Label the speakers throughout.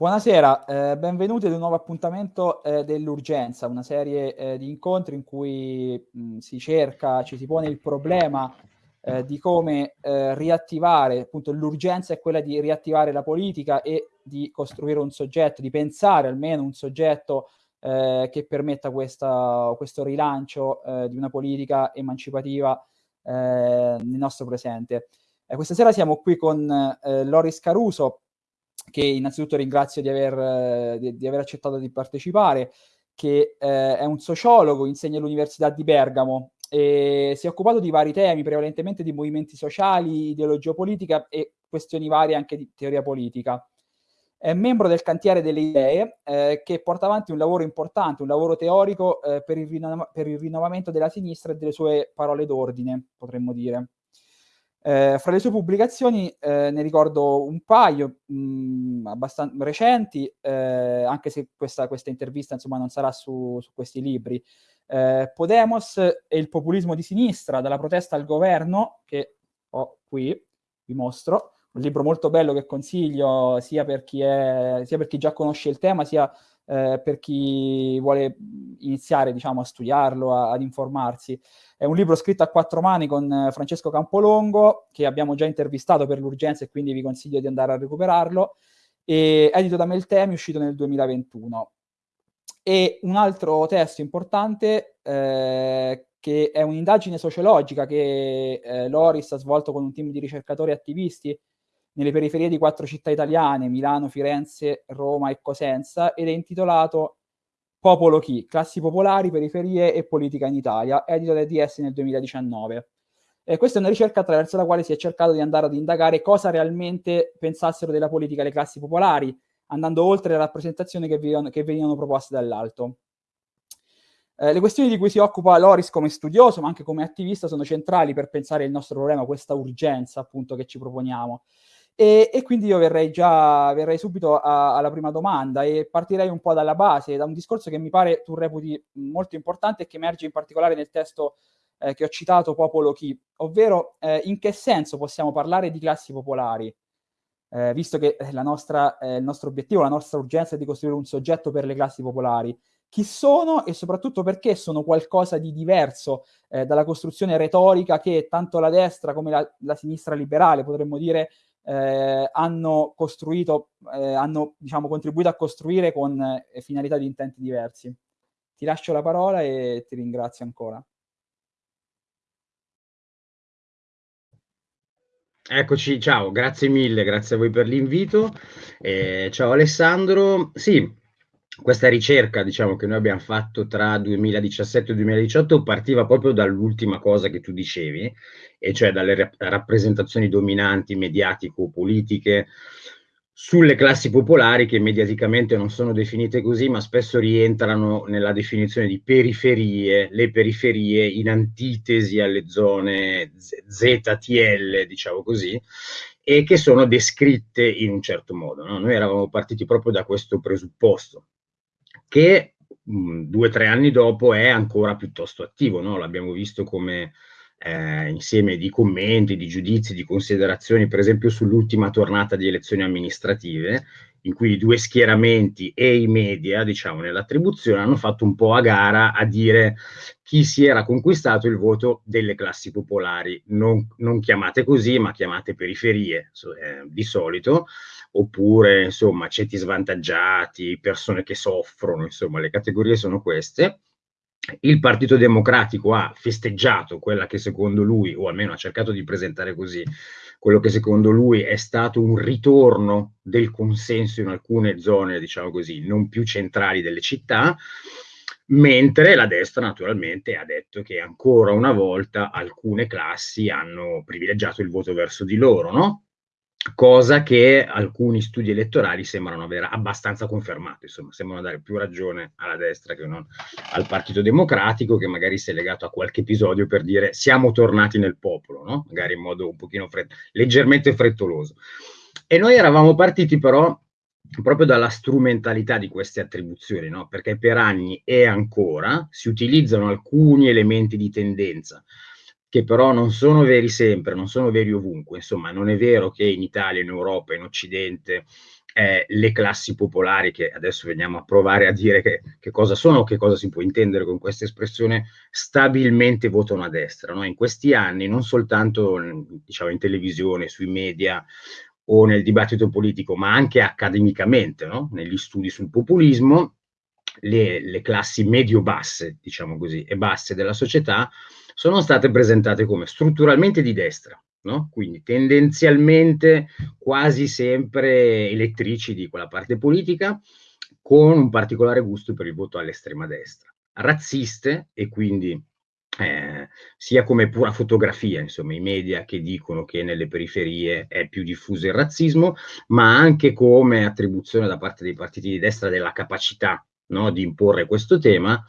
Speaker 1: Buonasera, eh, benvenuti ad un nuovo appuntamento eh, dell'Urgenza, una serie eh, di incontri in cui mh, si cerca, ci si pone il problema eh, di come eh, riattivare, appunto l'urgenza è quella di riattivare la politica e di costruire un soggetto, di pensare almeno un soggetto eh, che permetta questa, questo rilancio di una politica emancipativa nel nostro presente. questa sera siamo qui con Loris Caruso, che innanzitutto ringrazio di aver, di, di aver accettato di partecipare, che eh, è un sociologo, insegna all'Università di Bergamo e si è occupato di vari temi, prevalentemente di movimenti sociali, ideologia politica e questioni varie anche di teoria politica. È membro del cantiere delle idee eh, che porta avanti un lavoro importante, un lavoro teorico eh, per, il per il rinnovamento della sinistra e delle sue parole d'ordine, potremmo dire. Eh, fra le sue pubblicazioni eh, ne ricordo un paio mh, abbastanza recenti, eh, anche se questa, questa, intervista insomma, non sarà su, su questi libri. Eh, Podemos e il populismo di sinistra, dalla protesta al governo, che ho qui, vi mostro, un libro molto bello che consiglio sia per chi, è, sia per chi già conosce il tema, sia eh, per chi vuole iniziare diciamo, a studiarlo, a, ad informarsi. È un libro scritto a quattro mani con eh, Francesco Campolongo, che abbiamo già intervistato per l'urgenza e quindi vi consiglio di andare a recuperarlo, e edito da Meltemi, uscito nel 2021. E un altro testo importante, eh, che è un'indagine sociologica che eh, Loris ha svolto con un team di ricercatori attivisti nelle periferie di quattro città italiane, Milano, Firenze, Roma e Cosenza, ed è intitolato Popolo Chi, classi popolari, periferie e politica in Italia, edito da DS nel 2019. Eh, questa è una ricerca attraverso la quale si è cercato di andare ad indagare cosa realmente pensassero della politica le classi popolari, andando oltre le rappresentazioni che venivano, che venivano proposte dall'alto. Eh, le questioni di cui si occupa Loris come studioso, ma anche come attivista, sono centrali per pensare il nostro problema, questa urgenza appunto che ci proponiamo. E, e, quindi io verrei già, verrei subito a, alla prima domanda e partirei un po' dalla base, da un discorso che mi pare tu reputi molto importante e che emerge in particolare nel testo eh, che ho citato, Popolo Chi, ovvero eh, in che senso possiamo parlare di classi popolari, eh, visto che nostra, eh, il nostro obiettivo, la nostra urgenza è di costruire un soggetto per le classi popolari. Chi sono e soprattutto perché sono qualcosa di diverso eh, dalla costruzione retorica che tanto la destra come la, la sinistra liberale, potremmo dire, eh, hanno costruito, eh, hanno diciamo, contribuito a costruire con eh, finalità di intenti diversi. Ti lascio la parola e ti ringrazio ancora.
Speaker 2: Eccoci, ciao, grazie mille, grazie a voi per l'invito. Eh, ciao Alessandro. Sì, questa ricerca, diciamo, che noi abbiamo fatto tra 2017 e 2018 partiva proprio dall'ultima cosa che tu dicevi, e cioè dalle rap rappresentazioni dominanti mediatico-politiche sulle classi popolari che mediaticamente non sono definite così, ma spesso rientrano nella definizione di periferie, le periferie in antitesi alle zone ZTL, diciamo così, e che sono descritte in un certo modo. No? Noi eravamo partiti proprio da questo presupposto, che mh, due o tre anni dopo è ancora piuttosto attivo, no? l'abbiamo visto come eh, insieme di commenti, di giudizi, di considerazioni, per esempio sull'ultima tornata di elezioni amministrative, in cui i due schieramenti e i media, diciamo, nell'attribuzione hanno fatto un po' a gara a dire chi si era conquistato il voto delle classi popolari, non, non chiamate così, ma chiamate periferie eh, di solito, oppure insomma ceti svantaggiati, persone che soffrono, insomma le categorie sono queste. Il Partito Democratico ha festeggiato quella che secondo lui, o almeno ha cercato di presentare così, quello che secondo lui è stato un ritorno del consenso in alcune zone, diciamo così, non più centrali delle città, mentre la destra naturalmente ha detto che ancora una volta alcune classi hanno privilegiato il voto verso di loro, no? Cosa che alcuni studi elettorali sembrano aver abbastanza confermato, insomma, sembrano dare più ragione alla destra che non al Partito Democratico, che magari si è legato a qualche episodio per dire siamo tornati nel popolo, no? magari in modo un pochino fred- leggermente frettoloso. E noi eravamo partiti però proprio dalla strumentalità di queste attribuzioni, no? perché per anni e ancora si utilizzano alcuni elementi di tendenza, che però non sono veri sempre, non sono veri ovunque. Insomma, non è vero che in Italia, in Europa, in Occidente eh, le classi popolari, che adesso veniamo a provare a dire che, che, cosa sono, che cosa si può intendere con questa espressione, stabilmente votano a destra. No? In questi anni, non soltanto diciamo, in televisione, sui media o nel dibattito politico, ma anche accademicamente, no? negli studi sul populismo, le, le classi medio-basse, diciamo così, e basse della società sono state presentate come strutturalmente di destra, no? quindi tendenzialmente quasi sempre elettrici di quella parte politica, con un particolare gusto per il voto all'estrema destra, razziste e quindi eh, sia come pura fotografia, insomma, i media che dicono che nelle periferie è più diffuso il razzismo, ma anche come attribuzione da parte dei partiti di destra della capacità no, di imporre questo tema,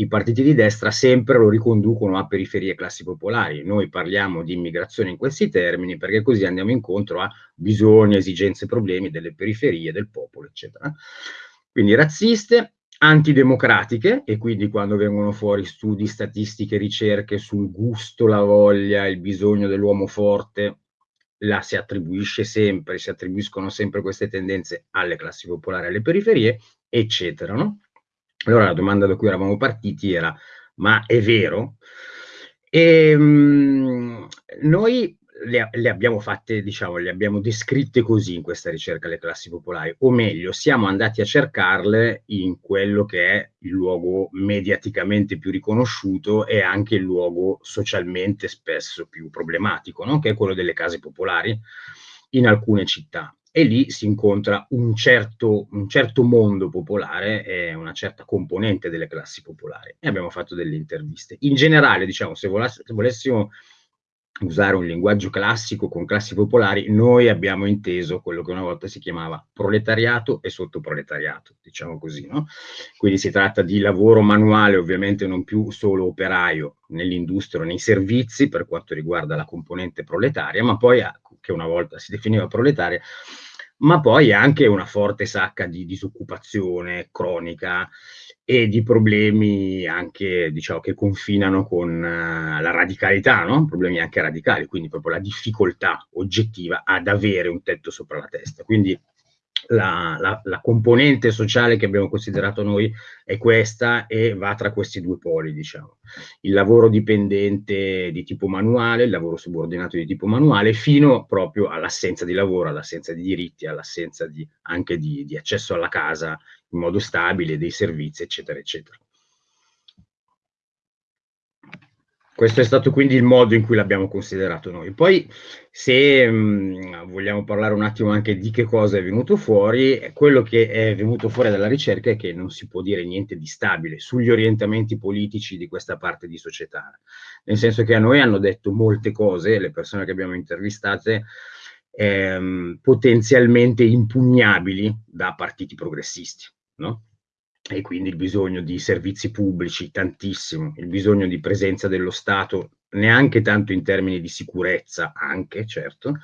Speaker 2: i partiti di destra sempre lo riconducono a periferie classi popolari. Noi parliamo di immigrazione in questi termini perché così andiamo incontro a bisogni, esigenze, problemi delle periferie, del popolo, eccetera. Quindi razziste, antidemocratiche, e quindi quando vengono fuori studi, statistiche, ricerche sul gusto, la voglia, il bisogno dell'uomo forte, la si attribuisce sempre, si attribuiscono sempre queste tendenze alle classi popolari, alle periferie, eccetera. No? Allora la domanda da cui eravamo partiti era, ma è vero? E, ehm, mh, noi le, le, abbiamo fatte, diciamo, le abbiamo descritte così in questa ricerca le classi popolari, o meglio, siamo andati a cercarle in quello che è il luogo mediaticamente più riconosciuto e anche il luogo socialmente spesso più problematico, no? che è quello delle case popolari in alcune città e lì si incontra un certo, un certo mondo popolare e una certa componente delle classi popolari e abbiamo fatto delle interviste. In generale, diciamo, se, voless se volessimo usare un linguaggio classico con classi popolari, noi abbiamo inteso quello che una volta si chiamava proletariato e sottoproletariato, diciamo così, no? Quindi si tratta di lavoro manuale, ovviamente non più solo operaio nell'industria nei servizi per quanto riguarda la componente proletaria, ma poi, che una volta si definiva proletaria, ma poi anche una forte sacca di disoccupazione cronica, e di problemi anche, diciamo, che confinano con uh, la radicalità, no? problemi anche radicali, quindi proprio la difficoltà oggettiva ad avere un tetto sopra la testa. Quindi la, la, la, componente sociale che abbiamo considerato noi è questa e va tra questi due poli, diciamo. Il lavoro dipendente di tipo manuale, il lavoro subordinato di tipo manuale, fino proprio all'assenza di lavoro, all'assenza di diritti, all'assenza anche di, di accesso alla casa in modo stabile, dei servizi, eccetera, eccetera. Questo è stato quindi il modo in cui l'abbiamo considerato noi. Poi, se mh, mm, vogliamo parlare un attimo anche di che cosa è venuto fuori, quello che è venuto fuori dalla ricerca è che non si può dire niente di stabile sugli orientamenti politici di questa parte di società. Nel senso che a noi hanno detto molte cose, le persone che abbiamo intervistate, ehm, potenzialmente impugnabili da partiti progressisti no? E quindi il bisogno di servizi pubblici, tantissimo, il bisogno di presenza dello Stato, neanche tanto in termini di sicurezza, anche certo,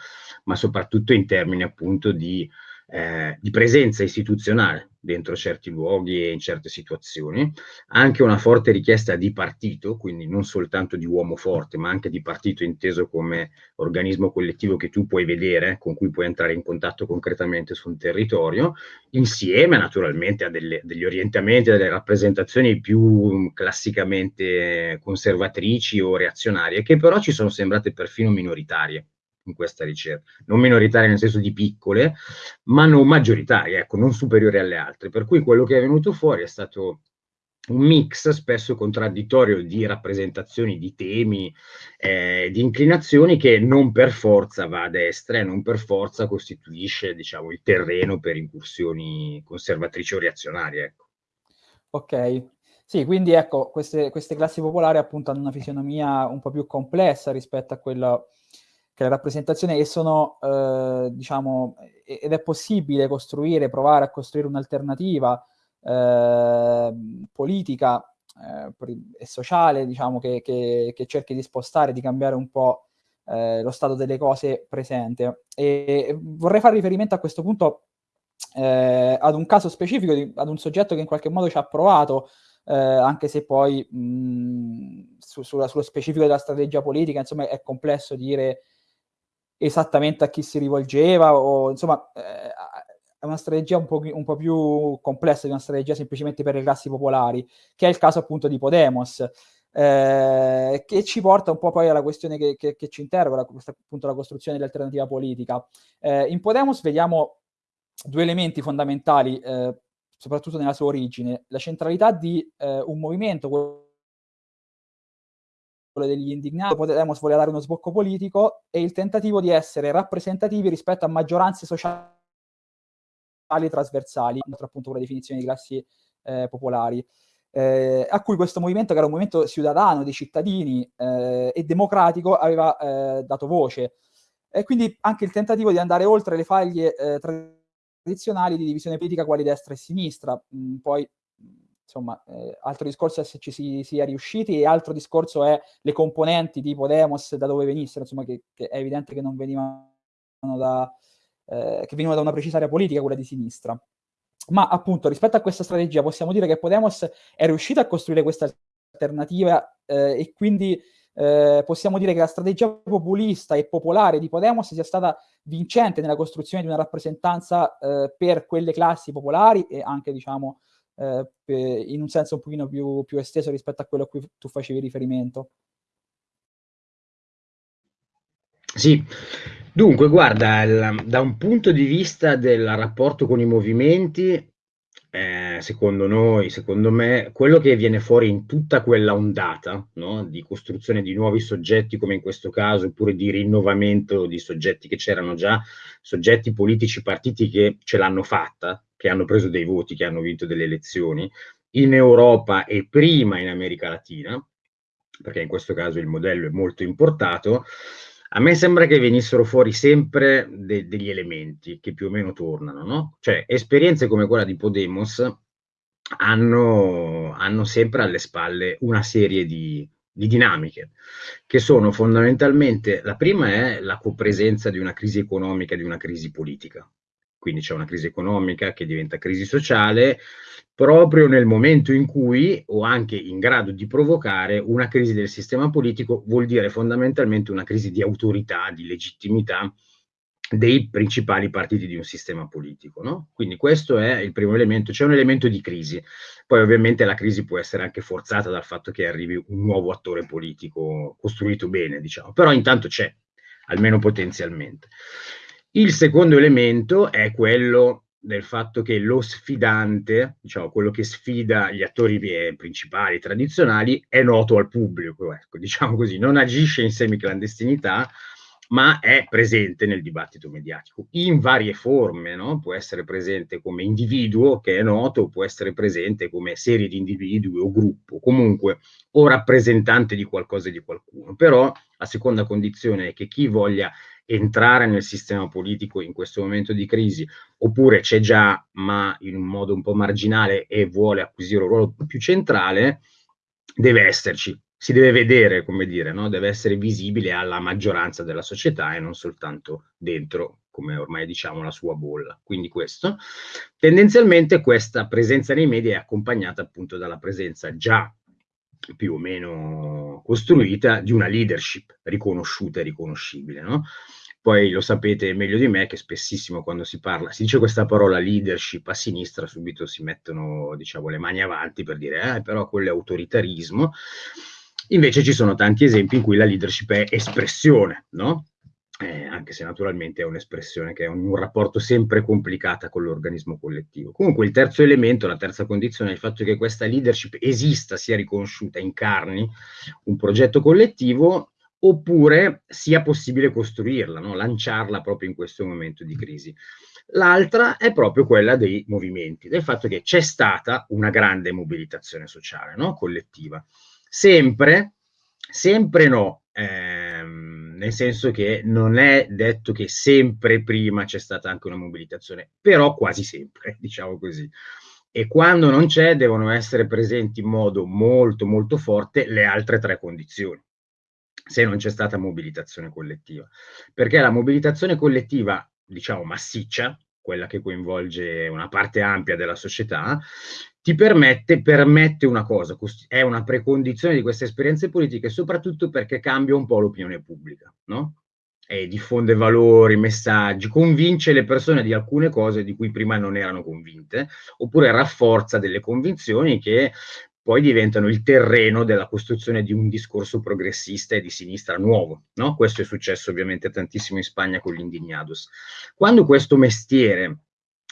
Speaker 2: ma soprattutto in termini appunto di eh, di presenza istituzionale dentro certi luoghi e in certe situazioni, anche una forte richiesta di partito, quindi non soltanto di uomo forte, ma anche di partito inteso come organismo collettivo che tu puoi vedere, con cui puoi entrare in contatto concretamente sul territorio, insieme naturalmente a delle, degli orientamenti, delle rappresentazioni più classicamente conservatrici o reazionarie, che però ci sono sembrate perfino minoritarie in questa ricerca, non minoritarie nel senso di piccole, ma non maggioritarie, ecco, non superiori alle altre. Per cui quello che è venuto fuori è stato un mix spesso contraddittorio di rappresentazioni, di temi, eh, di inclinazioni che non per forza va a destra e non per forza costituisce diciamo, il terreno per incursioni conservatrici o reazionarie. Ecco.
Speaker 1: Ok, sì, quindi ecco, queste, queste classi popolari appunto hanno una fisionomia un po' più complessa rispetto a quella che la rappresentazione e sono, eh, diciamo, ed è possibile costruire, provare a costruire un'alternativa eh, politica e sociale, diciamo, che, che, che, cerchi di spostare, di cambiare un po' eh, lo stato delle cose presente. E vorrei fare riferimento a questo punto eh, ad un caso specifico, di, ad un soggetto che in qualche modo ci ha provato, eh, anche se poi mh, su, sulla, sullo specifico della strategia politica, insomma, è complesso dire esattamente a chi si rivolgeva o insomma eh, una strategia un po', un po', più complessa di una strategia semplicemente per le classi popolari, che è il caso appunto di Podemos, eh, che ci porta un po' poi alla questione che, che, che ci interroga, questa, appunto la costruzione dell'alternativa politica. Eh, in Podemos vediamo due elementi fondamentali, eh, soprattutto nella sua origine, la centralità di eh, un movimento, quello degli indignati, voleva dare uno sbocco politico e il tentativo di essere rappresentativi rispetto a maggioranze sociali trasversali, appunto con la definizione di classi eh, popolari. Eh, a cui questo movimento, che era un movimento ciudadano dei cittadini eh, e democratico, aveva eh, dato voce. E quindi anche il tentativo di andare oltre le faglie eh, tradizionali di divisione politica quali destra e sinistra. Mm, poi, insomma, eh, altro discorso è se ci si sia riusciti e altro discorso è le componenti di Podemos da dove venissero, insomma, che, che è evidente che non venivano da, eh, che venivano da una precisa area politica, quella di sinistra. Ma appunto, rispetto a questa strategia, possiamo dire che Podemos è riuscito a costruire questa alternativa eh, e quindi eh, possiamo dire che la strategia populista e popolare di Podemos sia stata vincente nella costruzione di una rappresentanza eh, per quelle classi popolari e anche, diciamo, eh, in un senso un pochino più, più, esteso rispetto a quello a cui tu facevi riferimento.
Speaker 2: Sì, dunque guarda, il, da un punto di vista del rapporto con i movimenti, eh, secondo noi, secondo me, quello che viene fuori in tutta quella ondata no? di costruzione di nuovi soggetti, come in questo caso, oppure di rinnovamento di soggetti che c'erano già, soggetti politici, partiti che ce l'hanno fatta, che hanno preso dei voti, che hanno vinto delle elezioni, in Europa e prima in America Latina, perché in questo caso il modello è molto importato, a me sembra che venissero fuori sempre de degli elementi che più o meno tornano, no? Cioè, esperienze come quella di Podemos hanno, hanno sempre alle spalle una serie di, di dinamiche, che sono fondamentalmente, la prima è la copresenza di una crisi economica e di una crisi politica. Quindi c'è una crisi economica che diventa crisi sociale, proprio nel momento in cui, o anche in grado di provocare, una crisi del sistema politico vuol dire fondamentalmente una crisi di autorità, di legittimità dei principali partiti di un sistema politico. No? Quindi questo è il primo elemento, c'è un elemento di crisi. Poi ovviamente la crisi può essere anche forzata dal fatto che arrivi un nuovo attore politico costruito bene, diciamo, però intanto c'è, almeno potenzialmente. Il secondo elemento è quello del fatto che lo sfidante, diciamo quello che sfida gli attori principali tradizionali, è noto al pubblico, ecco, diciamo così, non agisce in semiclandestinità, ma è presente nel dibattito mediatico in varie forme, no? può essere presente come individuo che è noto, può essere presente come serie di individui o gruppo, comunque o rappresentante di qualcosa e di qualcuno. Però la seconda condizione è che chi voglia entrare nel sistema politico in questo momento di crisi, oppure c'è già ma in un modo un po' marginale e vuole acquisire un ruolo più centrale, deve esserci, si deve vedere, come dire, no? deve essere visibile alla maggioranza della società e non soltanto dentro, come ormai diciamo, la sua bolla. Quindi questo. Tendenzialmente questa presenza nei media è accompagnata appunto dalla presenza già più o meno costruita di una leadership riconosciuta e riconoscibile. No? Poi lo sapete meglio di me che spessissimo quando si parla, si dice questa parola leadership a sinistra, subito si mettono diciamo, le mani avanti per dire eh, però quello è autoritarismo. Invece ci sono tanti esempi in cui la leadership è espressione, no? eh, anche se naturalmente è un'espressione che è un, un, rapporto sempre complicata con l'organismo collettivo. Comunque il terzo elemento, la terza condizione è il fatto che questa leadership esista, sia riconosciuta, incarni un progetto collettivo oppure sia possibile costruirla, no? lanciarla proprio in questo momento di crisi. L'altra è proprio quella dei movimenti, del fatto che c'è stata una grande mobilitazione sociale, no? collettiva. Sempre, sempre no, ehm, nel senso che non è detto che sempre prima c'è stata anche una mobilitazione, però quasi sempre, diciamo così. E quando non c'è devono essere presenti in modo molto molto forte le altre tre condizioni se non c'è stata mobilitazione collettiva. Perché la mobilitazione collettiva, diciamo massiccia, quella che coinvolge una parte ampia della società, ti permette, permette una cosa, è una precondizione di queste esperienze politiche, soprattutto perché cambia un po' l'opinione pubblica, no? eh, diffonde valori, messaggi, convince le persone di alcune cose di cui prima non erano convinte, oppure rafforza delle convinzioni che poi diventano il terreno della costruzione di un discorso progressista e di sinistra nuovo. No? Questo è successo ovviamente tantissimo in Spagna con gli indignados. Quando questo mestiere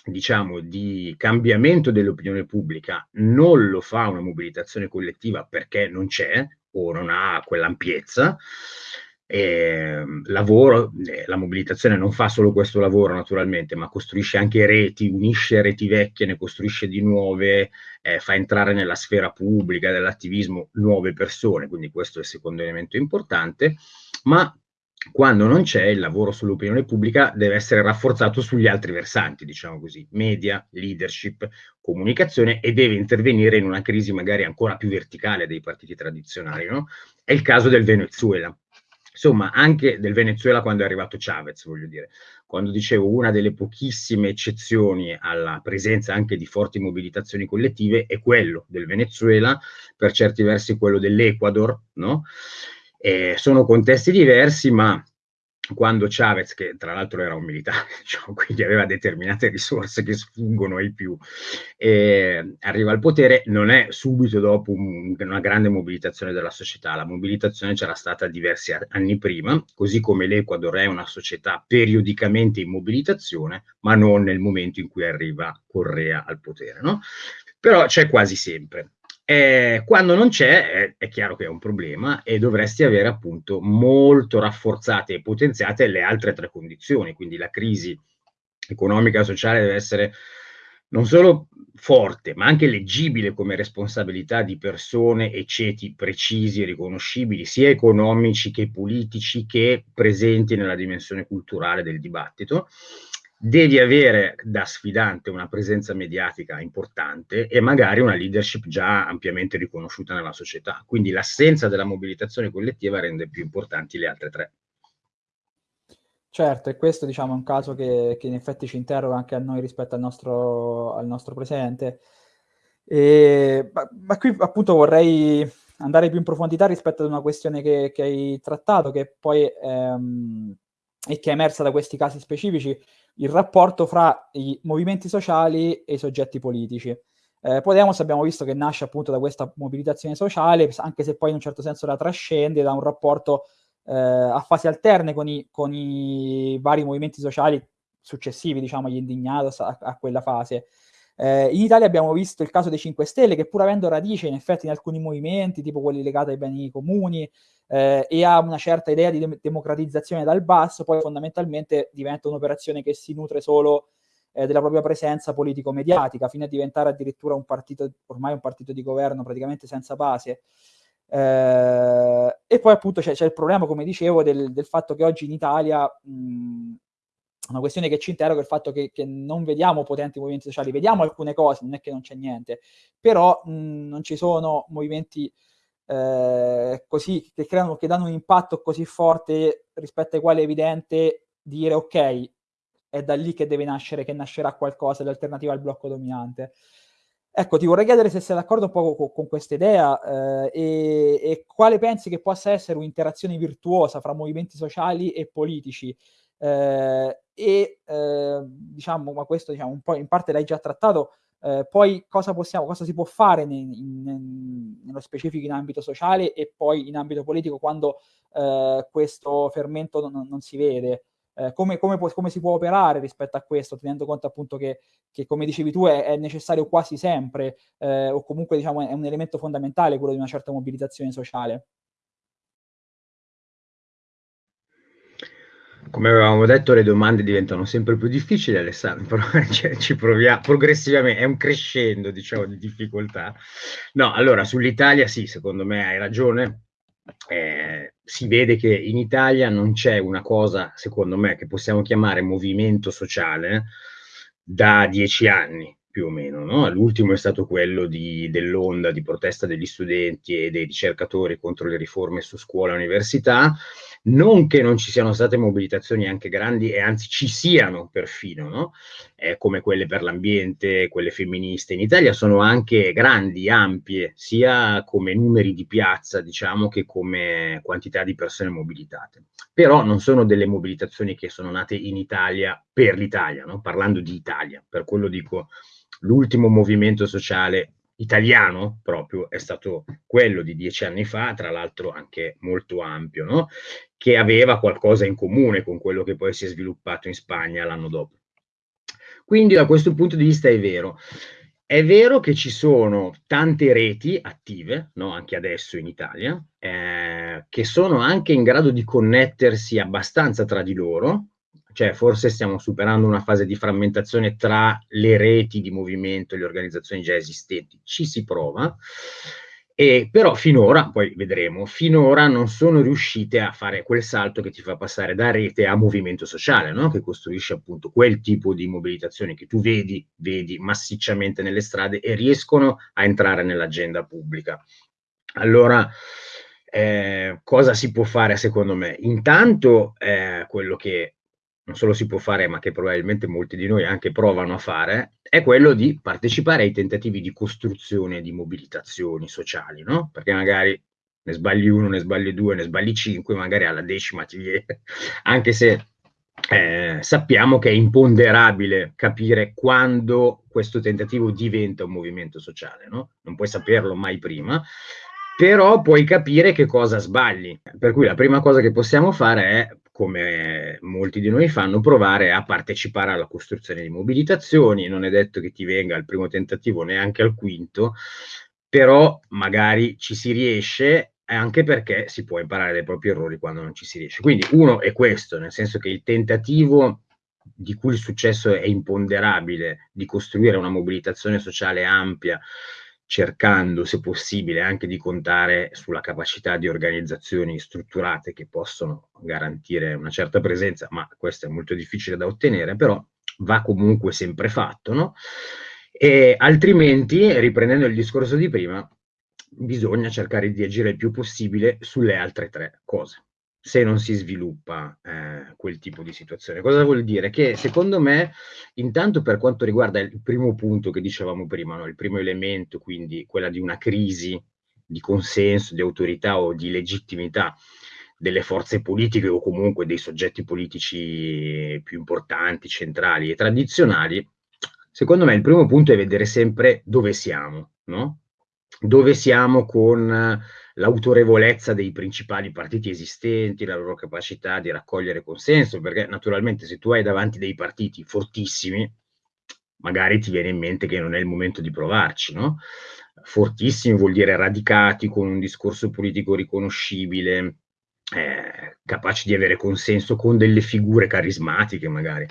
Speaker 2: diciamo, di cambiamento dell'opinione pubblica non lo fa una mobilitazione collettiva perché non c'è o non ha quell'ampiezza, eh, lavoro, eh, la mobilitazione non fa solo questo lavoro naturalmente, ma costruisce anche reti, unisce reti vecchie, ne costruisce di nuove, eh, fa entrare nella sfera pubblica dell'attivismo nuove persone, quindi questo è il secondo elemento importante, ma quando non c'è il lavoro sull'opinione pubblica deve essere rafforzato sugli altri versanti, diciamo così, media, leadership, comunicazione e deve intervenire in una crisi magari ancora più verticale dei partiti tradizionali, no? È il caso del Venezuela insomma anche del Venezuela quando è arrivato Chavez, voglio dire, quando dicevo una delle pochissime eccezioni alla presenza anche di forti mobilitazioni collettive è quello del Venezuela, per certi versi quello dell'Ecuador, no? Eh, sono contesti diversi, ma quando Chavez, che tra l'altro era un militare, diciamo, quindi aveva determinate risorse che sfuggono ai più, eh, arriva al potere, non è subito dopo un, una grande mobilitazione della società, la mobilitazione c'era stata diversi anni prima, così come l'Ecuador è una società periodicamente in mobilitazione, ma non nel momento in cui arriva Correa al potere, no? Però c'è quasi sempre. Eh, quando non c'è, è, è, chiaro che è un problema e dovresti avere appunto molto rafforzate e potenziate le altre tre condizioni, quindi la crisi economica e sociale deve essere non solo forte, ma anche leggibile come responsabilità di persone e ceti precisi e riconoscibili, sia economici che politici, che presenti nella dimensione culturale del dibattito devi avere da sfidante una presenza mediatica importante e magari una leadership già ampiamente riconosciuta nella società. Quindi l'assenza della mobilitazione collettiva rende più importanti le altre tre.
Speaker 1: Certo, e questo diciamo, è un caso che, che, in effetti ci interroga anche a noi rispetto al nostro, al nostro presente. E, ma, ma, qui appunto vorrei andare più in profondità rispetto ad una questione che, che hai trattato, che poi ehm, e che è emersa da questi casi specifici, il rapporto fra i movimenti sociali e i soggetti politici. Eh, Podemos abbiamo visto che nasce appunto da questa mobilitazione sociale, anche se poi in un certo senso la trascende da un rapporto eh, a fasi alterne con i, con i, vari movimenti sociali successivi, diciamo, gli indignados a, a quella fase. Eh, in Italia abbiamo visto il caso dei 5 Stelle, che pur avendo radice in effetti in alcuni movimenti, tipo quelli legati ai beni comuni, eh, e ha una certa idea di de- democratizzazione dal basso, poi fondamentalmente diventa un'operazione che si nutre solo eh, della propria presenza politico-mediatica, fino a diventare addirittura un partito, ormai un partito di governo praticamente senza base. Eh, e poi appunto c'è, il problema, come dicevo, del, del fatto che oggi in Italia mh, una questione che ci interroga è il fatto che, che, non vediamo potenti movimenti sociali, vediamo alcune cose, non è che non c'è niente, però mh, non ci sono movimenti eh, così, che, creano, che danno un impatto così forte rispetto ai quali è evidente dire ok, è da lì che deve nascere, che nascerà qualcosa di alternativa al blocco dominante. Ecco, ti vorrei chiedere se sei d'accordo un po' con, con questa idea eh, e, e, quale pensi che possa essere un'interazione virtuosa fra movimenti sociali e politici. Eh, e eh, diciamo, ma questo diciamo, un po' in parte l'hai già trattato, eh, poi cosa, possiamo, cosa si può fare in, in, nello specifico in ambito sociale e poi in ambito politico quando eh, questo fermento non, non si vede? Eh, come, come, può, come, si può operare rispetto a questo, tenendo conto appunto che, che come dicevi tu, è, è necessario quasi sempre, eh, o comunque diciamo, è un elemento fondamentale quello di una certa mobilitazione sociale?
Speaker 2: Come avevamo detto, le domande diventano sempre più difficili, Alessandro, però ci proviamo progressivamente, è un crescendo, diciamo, di difficoltà. No, allora, sull'Italia sì, secondo me hai ragione. Eh, si vede che in Italia non c'è una cosa, secondo me, che possiamo chiamare movimento sociale da dieci anni più o meno. No? L'ultimo è stato quello di, dell'onda di protesta degli studenti e dei ricercatori contro le riforme su scuola e università Non che non ci siano state mobilitazioni anche grandi e anzi ci siano perfino, no? eh, come quelle per l'ambiente, quelle femministe in Italia, sono anche grandi, ampie, sia come numeri di piazza, diciamo, che come quantità di persone mobilitate. Però non sono delle mobilitazioni che sono nate in Italia per l'Italia, no? parlando di Italia, per quello dico l'ultimo movimento sociale italiano proprio è stato quello di dieci anni fa, tra l'altro anche molto ampio, no? che aveva qualcosa in comune con quello che poi si è sviluppato in Spagna l'anno dopo. Quindi da questo punto di vista è vero. È vero che ci sono tante reti attive, no? anche adesso in Italia, eh, che sono anche in grado di connettersi abbastanza tra di loro, cioè forse stiamo superando una fase di frammentazione tra le reti di movimento e le organizzazioni già esistenti, ci si prova, e però finora, poi vedremo, finora non sono riuscite a fare quel salto che ti fa passare da rete a movimento sociale, no? che costruisce appunto quel tipo di mobilitazione che tu vedi, vedi massicciamente nelle strade e riescono a entrare nell'agenda pubblica. Allora, eh, cosa si può fare secondo me? Intanto eh, quello che non solo si può fare, ma che probabilmente molti di noi anche provano a fare, è quello di partecipare ai tentativi di costruzione di mobilitazioni sociali, no? Perché magari ne sbagli uno, ne sbagli due, ne sbagli cinque, magari alla decima ti viene, anche se eh, sappiamo che è imponderabile capire quando questo tentativo diventa un movimento sociale, no? Non puoi saperlo mai prima, però puoi capire che cosa sbagli. Per cui la prima cosa che possiamo fare è come molti di noi fanno, provare a partecipare alla costruzione di mobilitazioni, non è detto che ti venga al primo tentativo neanche al quinto, però magari ci si riesce anche perché si può imparare dai propri errori quando non ci si riesce. Quindi uno è questo, nel senso che il tentativo di cui il successo è imponderabile, di costruire una mobilitazione sociale ampia, cercando, se possibile, anche di contare sulla capacità di organizzazioni strutturate che possono garantire una certa presenza, ma questo è molto difficile da ottenere, però va comunque sempre fatto, no? E altrimenti, riprendendo il discorso di prima, bisogna cercare di agire il più possibile sulle altre tre cose se non si sviluppa eh, quel tipo di situazione. Cosa vuol dire? Che secondo me, intanto per quanto riguarda il primo punto che dicevamo prima, no? il primo elemento, quindi quella di una crisi di consenso, di autorità o di legittimità delle forze politiche o comunque dei soggetti politici più importanti, centrali e tradizionali, secondo me il primo punto è vedere sempre dove siamo, no? Dove siamo con l'autorevolezza dei principali partiti esistenti, la loro capacità di raccogliere consenso, perché naturalmente se tu hai davanti dei partiti fortissimi, magari ti viene in mente che non è il momento di provarci, no? Fortissimi vuol dire radicati con un discorso politico riconoscibile, eh, capaci di avere consenso con delle figure carismatiche magari.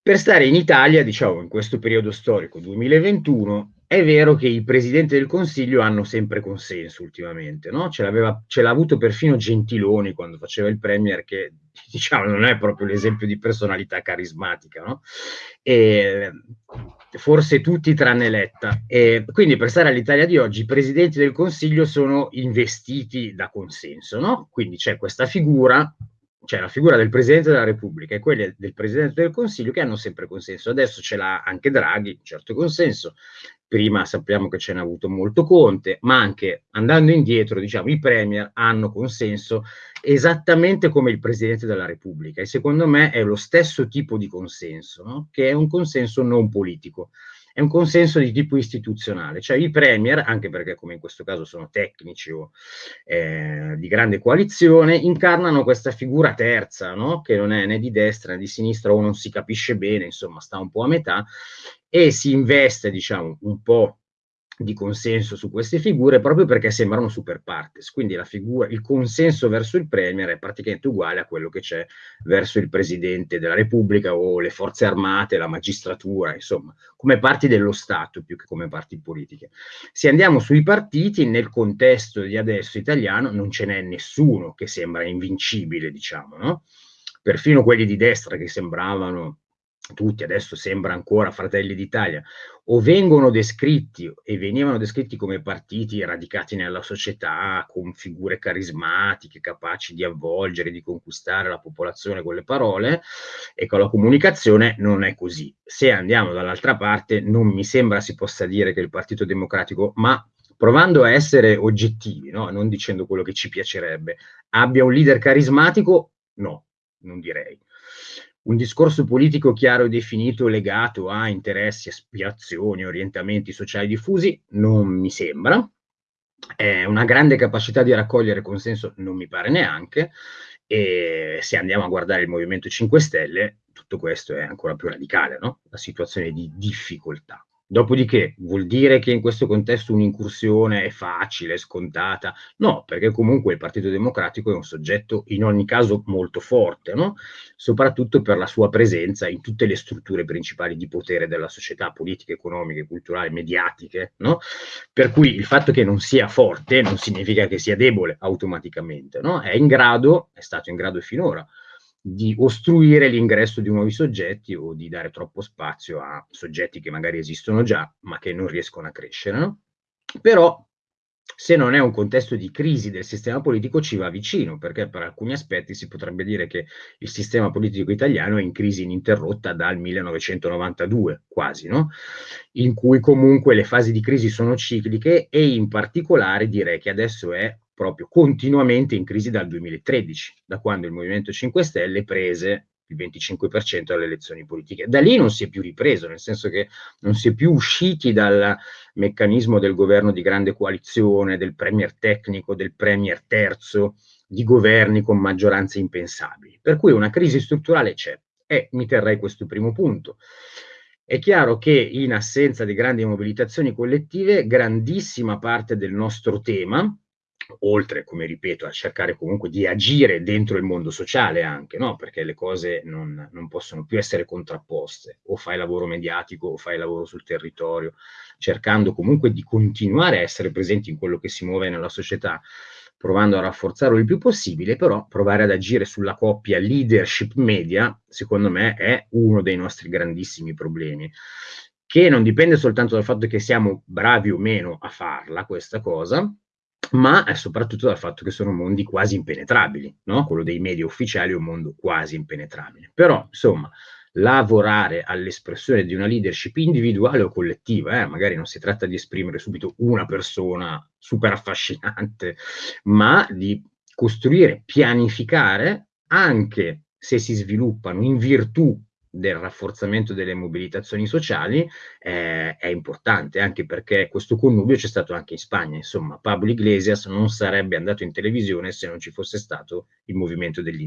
Speaker 2: Per stare in Italia, diciamo, in questo periodo storico 2021, è vero che i presidenti del Consiglio hanno sempre consenso ultimamente, no? ce, l'ha avuto perfino Gentiloni quando faceva il Premier, che diciamo non è proprio l'esempio di personalità carismatica, no? e, forse tutti tranne Letta. E quindi per stare all'Italia di oggi i presidenti del Consiglio sono investiti da consenso, no? quindi c'è questa figura cioè la figura del Presidente della Repubblica e quella del Presidente del Consiglio che hanno sempre consenso. Adesso ce l'ha anche Draghi, un certo consenso, prima sappiamo che ce n'ha avuto molto Conte, ma anche andando indietro, diciamo, i premier hanno consenso esattamente come il Presidente della Repubblica e secondo me è lo stesso tipo di consenso, no? che è un consenso non politico è un consenso di tipo istituzionale, cioè i premier, anche perché come in questo caso sono tecnici o eh, di grande coalizione, incarnano questa figura terza, no? che non è né di destra né di sinistra o non si capisce bene, insomma sta un po' a metà, e si investe, diciamo, un po' di consenso su queste figure proprio perché sembrano super partes, quindi figura, il consenso verso il Premier è praticamente uguale a quello che c'è verso il Presidente della Repubblica o le forze armate, la magistratura, insomma, come parti dello Stato più che come parti politiche. Se andiamo sui partiti, nel contesto di adesso italiano non ce n'è nessuno che sembra invincibile, diciamo, no? Perfino quelli di destra che sembravano tutti adesso sembra ancora Fratelli d'Italia, o vengono descritti e venivano descritti come partiti radicati nella società, con figure carismatiche, capaci di avvolgere, di conquistare la popolazione con le parole e con la comunicazione, non è così. Se andiamo dall'altra parte, non mi sembra si possa dire che il Partito Democratico, ma provando a essere oggettivi, no? non dicendo quello che ci piacerebbe, abbia un leader carismatico? No, non direi un discorso politico chiaro e definito legato a interessi, aspirazioni, orientamenti sociali diffusi non mi sembra. È una grande capacità di raccogliere consenso non mi pare neanche. E se andiamo a guardare il Movimento 5 Stelle, tutto questo è ancora più radicale, no? La situazione di difficoltà. Dopodiché vuol dire che in questo contesto un'incursione è facile, scontata? No, perché comunque il Partito Democratico è un soggetto in ogni caso molto forte, no? soprattutto per la sua presenza in tutte le strutture principali di potere della società, politiche, economiche, culturali, mediatiche. No? Per cui il fatto che non sia forte non significa che sia debole automaticamente, no? è in grado, è stato in grado finora di ostruire l'ingresso di nuovi soggetti o di dare troppo spazio a soggetti che magari esistono già ma che non riescono a crescere. No? Però se non è un contesto di crisi del sistema politico ci va vicino, perché per alcuni aspetti si potrebbe dire che il sistema politico italiano è in crisi ininterrotta dal 1992 quasi, no? in cui comunque le fasi di crisi sono cicliche e in particolare direi che adesso è proprio continuamente in crisi dal 2013, da quando il Movimento 5 Stelle prese il 25% alle elezioni politiche. Da lì non si è più ripreso, nel senso che non si è più usciti dal meccanismo del governo di grande coalizione, del premier tecnico, del premier terzo, di governi con maggioranze impensabili. Per cui una crisi strutturale c'è e mi terrei questo primo punto. È chiaro che in assenza di grandi mobilitazioni collettive, grandissima parte del nostro tema, oltre, come ripeto, a cercare comunque di agire dentro il mondo sociale anche, no? perché le cose non, non, possono più essere contrapposte, o fai lavoro mediatico o fai lavoro sul territorio, cercando comunque di continuare a essere presenti in quello che si muove nella società, provando a rafforzarlo il più possibile, però provare ad agire sulla coppia leadership media, secondo me, è uno dei nostri grandissimi problemi che non dipende soltanto dal fatto che siamo bravi o meno a farla questa cosa, ma soprattutto dal fatto che sono mondi quasi impenetrabili, no? quello dei media ufficiali è un mondo quasi impenetrabile. Però, insomma, lavorare all'espressione di una leadership individuale o collettiva, eh? magari non si tratta di esprimere subito una persona super affascinante, ma di costruire, pianificare, anche se si sviluppano in virtù del rafforzamento delle mobilitazioni sociali eh, è importante, anche perché questo connubio c'è stato anche in Spagna. Insomma, Pablo Iglesias non sarebbe andato in televisione se non ci fosse stato il movimento degli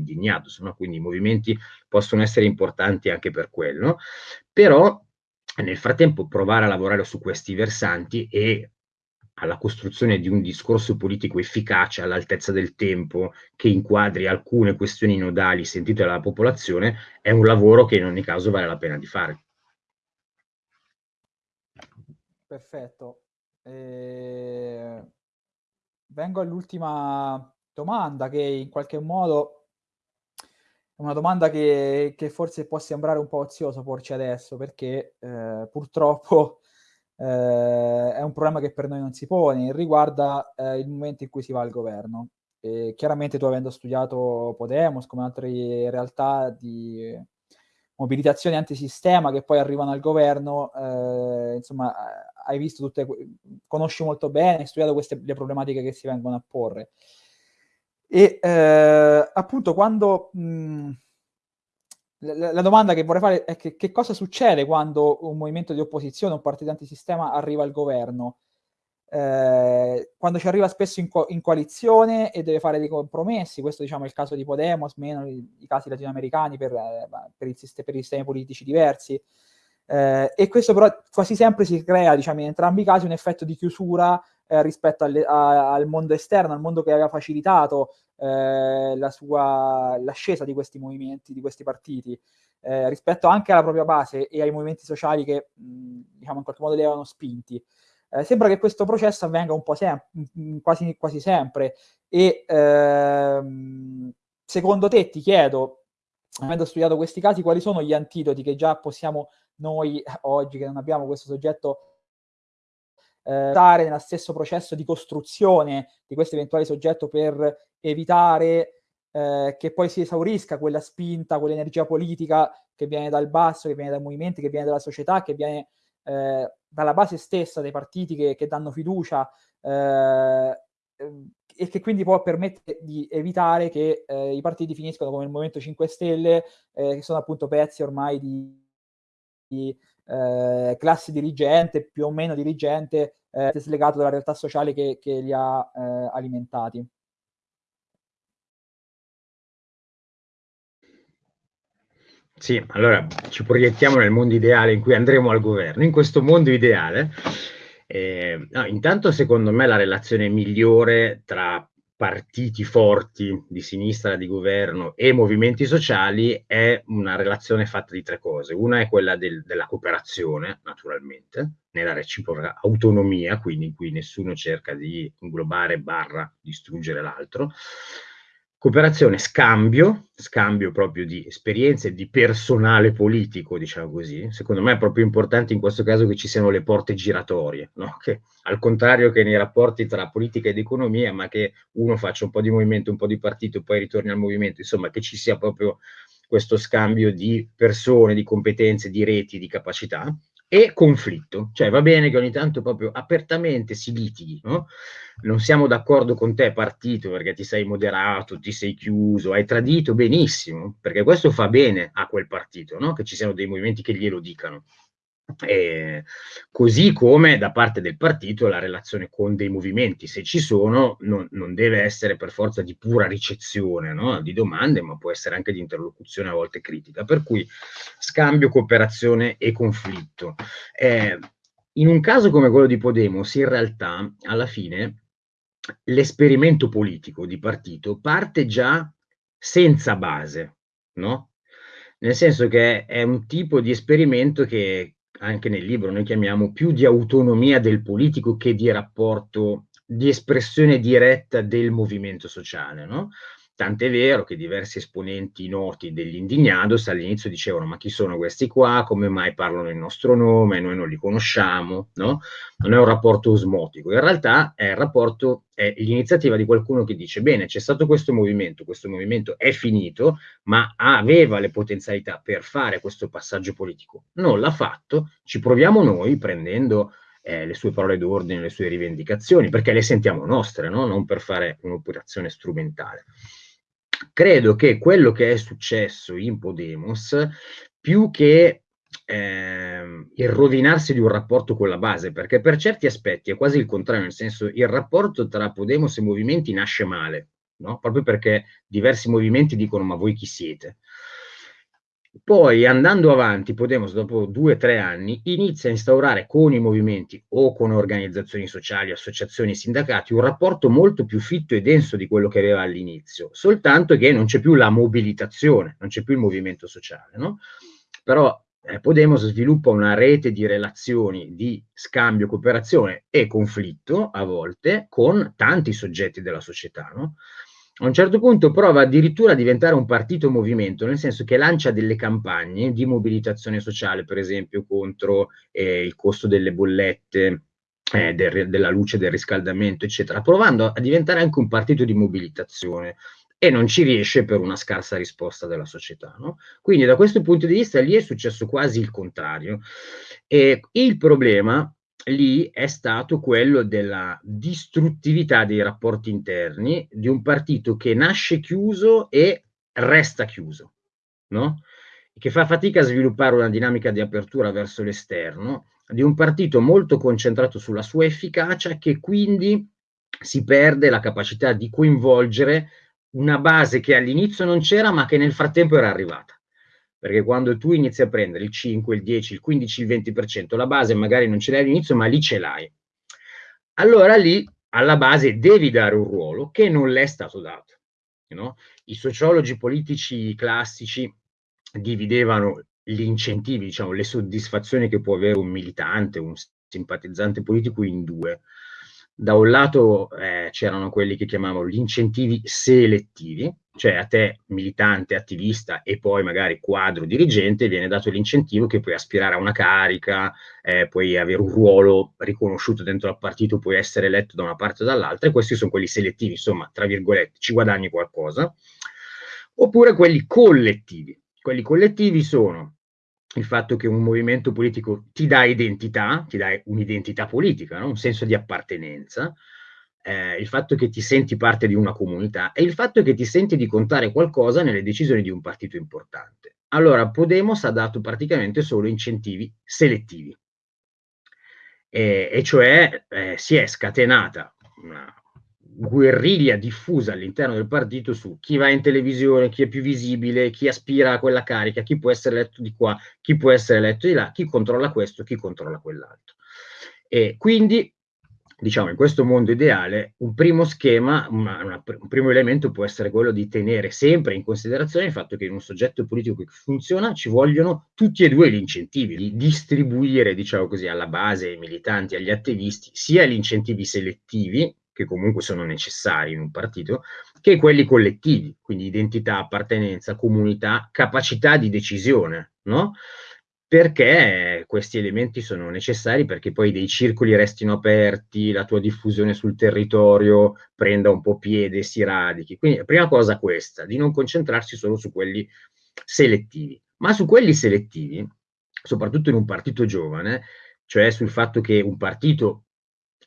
Speaker 2: no? quindi i movimenti possono essere importanti anche per quello, però nel frattempo provare a lavorare su questi versanti e alla costruzione di un discorso politico efficace all'altezza del tempo che inquadri alcune questioni nodali sentite dalla popolazione è un lavoro che in ogni caso vale la pena di fare.
Speaker 1: Perfetto. Eh, vengo all'ultima domanda che in qualche modo è una domanda che, che forse può sembrare un po' ozioso porci adesso perché eh, purtroppo eh, è un problema che per noi non si pone, riguarda eh, il momento in cui si va al governo. E chiaramente tu avendo studiato Podemos come altre realtà di mobilitazione antisistema che poi arrivano al governo, eh, insomma, hai visto tutte, conosci molto bene, hai studiato queste le problematiche che si vengono a porre. E eh, appunto quando mh, la, domanda che vorrei fare è che, che, cosa succede quando un movimento di opposizione, un partito antisistema arriva al governo? Eh, quando ci arriva spesso in, co- in, coalizione e deve fare dei compromessi, questo diciamo è il caso di Podemos, meno i, i casi latinoamericani per, eh, per, il, per, i sistemi politici diversi. Eh, e questo però quasi sempre si crea, diciamo, in entrambi i casi un effetto di chiusura eh, rispetto alle, a, al mondo esterno, al mondo che aveva facilitato eh, la sua, l'ascesa di questi movimenti, di questi partiti, eh, rispetto anche alla propria base e ai movimenti sociali che mh, diciamo in qualche modo li avevano spinti. Eh, sembra che questo processo avvenga un po' sem- quasi, quasi sempre e ehm, secondo te ti chiedo avendo studiato questi casi, quali sono gli antidoti che già possiamo noi oggi, che non abbiamo questo soggetto, eh, stare nello stesso processo di costruzione di questo eventuale soggetto per evitare eh, che poi si esaurisca quella spinta, quell'energia politica che viene dal basso, che viene dai movimenti, che viene dalla società, che viene eh, dalla base stessa dei partiti che, che danno fiducia eh, e che quindi può permettere di evitare che eh, i partiti finiscano come il Movimento 5 Stelle, eh, che sono appunto pezzi ormai di, di eh, classe dirigente, più o meno dirigente, eh, slegato dalla realtà sociale che, che li ha eh, alimentati.
Speaker 2: Sì, allora ci proiettiamo nel mondo ideale in cui andremo al governo. In questo mondo ideale, eh, no, intanto secondo me la relazione migliore tra partiti forti di sinistra di governo e movimenti sociali è una relazione fatta di tre cose. Una è quella del, della cooperazione, naturalmente, nella reciproca autonomia, quindi in cui nessuno cerca di inglobare barra distruggere l'altro. Cooperazione, scambio, scambio proprio di esperienze, di personale politico, diciamo così. Secondo me è proprio importante in questo caso che ci siano le porte giratorie, no? che, al contrario che nei rapporti tra politica ed economia, ma che uno faccia un po' di movimento, un po' di partito, poi ritorni al movimento, insomma che ci sia proprio questo scambio di persone, di competenze, di reti, di capacità e conflitto, cioè va bene che ogni tanto proprio apertamente si litighi, no? Non siamo d'accordo con te partito perché ti sei moderato, ti sei chiuso, hai tradito, benissimo, perché questo fa bene a quel partito, no? Che ci siano dei movimenti che glielo dicano. Eh, così come da parte del partito la relazione con dei movimenti, se ci sono, non, non deve essere per forza di pura ricezione no? di domande, ma può essere anche di interlocuzione a volte critica. Per cui scambio, cooperazione e conflitto. Eh, in un caso come quello di Podemos, in realtà, alla fine, l'esperimento politico di partito parte già senza base, no? Nel senso che è un tipo di esperimento che, anche nel libro noi chiamiamo più di autonomia del politico che di rapporto di espressione diretta del movimento sociale, no? Tant'è vero che diversi esponenti noti degli Indignados all'inizio dicevano ma chi sono questi qua, come mai parlano il nostro nome, noi non li conosciamo, no? Non è un rapporto osmotico, in realtà è il rapporto, è l'iniziativa di qualcuno che dice bene, c'è stato questo movimento, questo movimento è finito, ma aveva le potenzialità per fare questo passaggio politico, non l'ha fatto, ci proviamo noi prendendo eh, le sue parole d'ordine, le sue rivendicazioni, perché le sentiamo nostre, no? non per fare un'operazione strumentale credo che quello che è successo in Podemos, più che eh, il rovinarsi di un rapporto con la base, perché per certi aspetti è quasi il contrario, nel senso il rapporto tra Podemos e movimenti nasce male, no? proprio perché diversi movimenti dicono ma voi chi siete? Poi andando avanti, Podemos dopo due o tre anni inizia a instaurare con i movimenti o con organizzazioni sociali, associazioni, sindacati un rapporto molto più fitto e denso di quello che aveva all'inizio, soltanto che non c'è più la mobilitazione, non c'è più il movimento sociale. No? Però eh, Podemos sviluppa una rete di relazioni di scambio, cooperazione e conflitto a volte con tanti soggetti della società. No? A un certo punto prova addirittura a diventare un partito movimento, nel senso che lancia delle campagne di mobilitazione sociale, per esempio contro eh, il costo delle bollette, eh, del, della luce, del riscaldamento, eccetera, provando a diventare anche un partito di mobilitazione e non ci riesce per una scarsa risposta della società. No? Quindi da questo punto di vista lì è successo quasi il contrario. E il problema lì è stato quello della distruttività dei rapporti interni di un partito che nasce chiuso e resta chiuso, no? che fa fatica a sviluppare una dinamica di apertura verso l'esterno, di un partito molto concentrato sulla sua efficacia che quindi si perde la capacità di coinvolgere una base che all'inizio non c'era ma che nel frattempo era arrivata perché quando tu inizi a prendere il 5, il 10, il 15, il 20%, la base magari non ce l'hai all'inizio, ma lì ce l'hai. Allora lì alla base devi dare un ruolo che non le è stato dato. No? I sociologi politici classici dividevano gli incentivi, diciamo, le soddisfazioni che può avere un militante, un simpatizzante politico in due. Da un lato eh, c'erano quelli che chiamavano gli incentivi selettivi, cioè a te militante, attivista e poi magari quadro dirigente viene dato l'incentivo che puoi aspirare a una carica, eh, puoi avere un ruolo riconosciuto dentro al partito, puoi essere eletto da una parte o dall'altra e questi sono quelli selettivi, insomma, tra virgolette, ci guadagni qualcosa. Oppure quelli collettivi. Quelli collettivi sono il fatto che un movimento politico ti dà identità, ti dà un'identità politica, no? un senso di appartenenza, eh, il fatto che ti senti parte di una comunità e il fatto che ti senti di contare qualcosa nelle decisioni di un partito importante. Allora, Podemos ha dato praticamente solo incentivi selettivi, e, e cioè eh, si è scatenata una guerriglia diffusa all'interno del partito su chi va in televisione, chi è più visibile, chi aspira a quella carica, chi può essere eletto di qua, chi può essere eletto di là, chi controlla questo, chi controlla quell'altro. E quindi diciamo, in questo mondo ideale, un primo schema, una, una, un primo elemento può essere quello di tenere sempre in considerazione il fatto che in un soggetto politico che funziona ci vogliono tutti e due gli incentivi, di distribuire, diciamo così, alla base, ai militanti, agli attivisti, sia gli incentivi selettivi, che comunque sono necessari in un partito, che quelli collettivi, quindi identità, appartenenza, comunità, capacità di decisione, no? perché questi elementi sono necessari perché poi dei circoli restino aperti, la tua diffusione sul territorio prenda un po' piede, si radichi. Quindi la prima cosa questa, di non concentrarsi solo su quelli selettivi, ma su quelli selettivi, soprattutto in un partito giovane, cioè sul fatto che un partito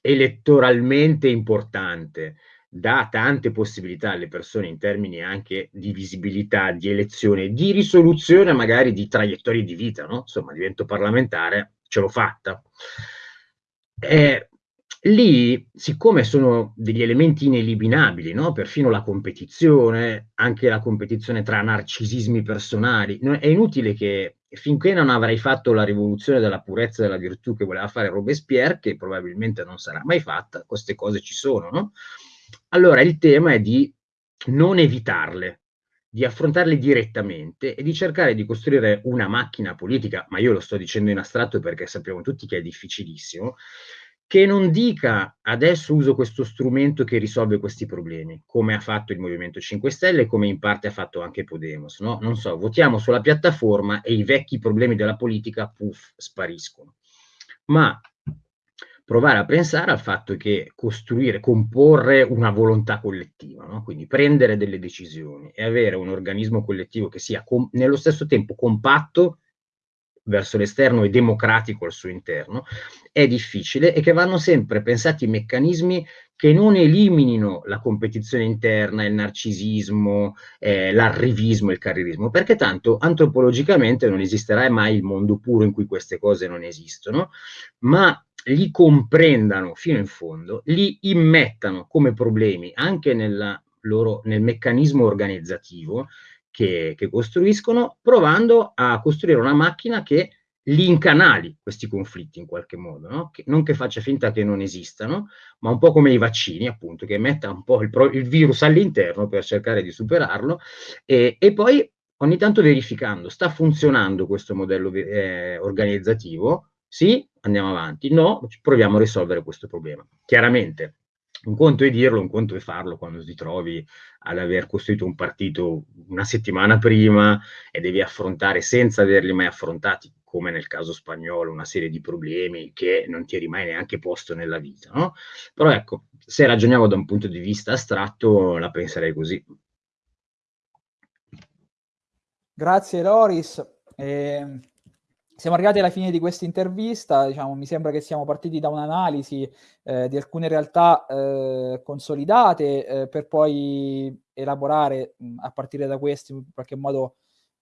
Speaker 2: elettoralmente importante, dà tante possibilità alle persone in termini anche di visibilità, di elezione, di risoluzione magari di traiettorie di vita, no? Insomma, divento parlamentare, ce l'ho fatta. Eh, lì, siccome sono degli elementi ineliminabili, no? perfino la competizione, anche la competizione tra narcisismi personali, è inutile che finché non avrai fatto la rivoluzione della purezza e della virtù che voleva fare Robespierre, che probabilmente non sarà mai fatta, queste cose ci sono, no? Allora il tema è di non evitarle, di affrontarle direttamente e di cercare di costruire una macchina politica, ma io lo sto dicendo in astratto perché sappiamo tutti che è difficilissimo, che non dica adesso uso questo strumento che risolve questi problemi, come ha fatto il Movimento 5 Stelle e come in parte ha fatto anche Podemos. No? Non so, votiamo sulla piattaforma e i vecchi problemi della politica, puff, spariscono. Ma provare a pensare al fatto che costruire, comporre una volontà collettiva, no? quindi prendere delle decisioni e avere un organismo collettivo che sia nello stesso tempo compatto verso l'esterno e democratico al suo interno, è difficile e che vanno sempre pensati meccanismi che non eliminino la competizione interna, il narcisismo, eh, l'arrivismo, il carrierismo, perché tanto antropologicamente non esisterà mai il mondo puro in cui queste cose non esistono, ma li comprendano fino in fondo, li immettano come problemi anche loro, nel meccanismo organizzativo che, che, costruiscono, provando a costruire una macchina che li incanali questi conflitti in qualche modo, no? che, non che faccia finta che non esistano, ma un po' come i vaccini, appunto, che metta un po' il, il virus all'interno per cercare di superarlo e, e, poi ogni tanto verificando, sta funzionando questo modello eh, organizzativo? Sì, andiamo avanti. No, proviamo a risolvere questo problema. Chiaramente, un conto è dirlo, un conto è farlo quando ti trovi ad aver costruito un partito una settimana prima e devi affrontare senza averli mai affrontati, come nel caso spagnolo, una serie di problemi che non ti eri mai neanche posto nella vita. No? Però ecco, se ragioniamo da un punto di vista astratto, la penserei così.
Speaker 1: Grazie Loris. Eh, siamo arrivati alla fine di questa intervista, diciamo, mi sembra che siamo partiti da un'analisi eh, di alcune realtà eh, consolidate eh, per poi elaborare mh, a partire da questi in qualche modo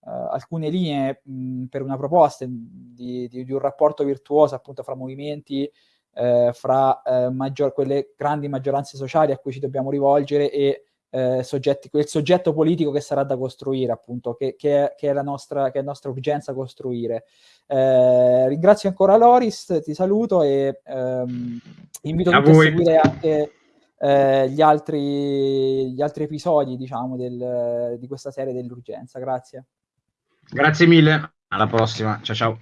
Speaker 1: eh, alcune linee mh, per una proposta di, di, di, un rapporto virtuoso appunto fra movimenti, eh, fra eh, maggior, quelle grandi maggioranze sociali a cui ci dobbiamo rivolgere e eh, soggetti, quel soggetto politico che sarà da costruire, appunto, che, che, è, che, è, la nostra, che è nostra urgenza costruire. Eh, ringrazio ancora Loris, ti saluto e ehm, invito a a seguire anche eh, gli, altri, gli, altri, episodi, diciamo, del, di questa serie dell'urgenza. Grazie.
Speaker 2: Grazie mille, alla prossima, ciao ciao.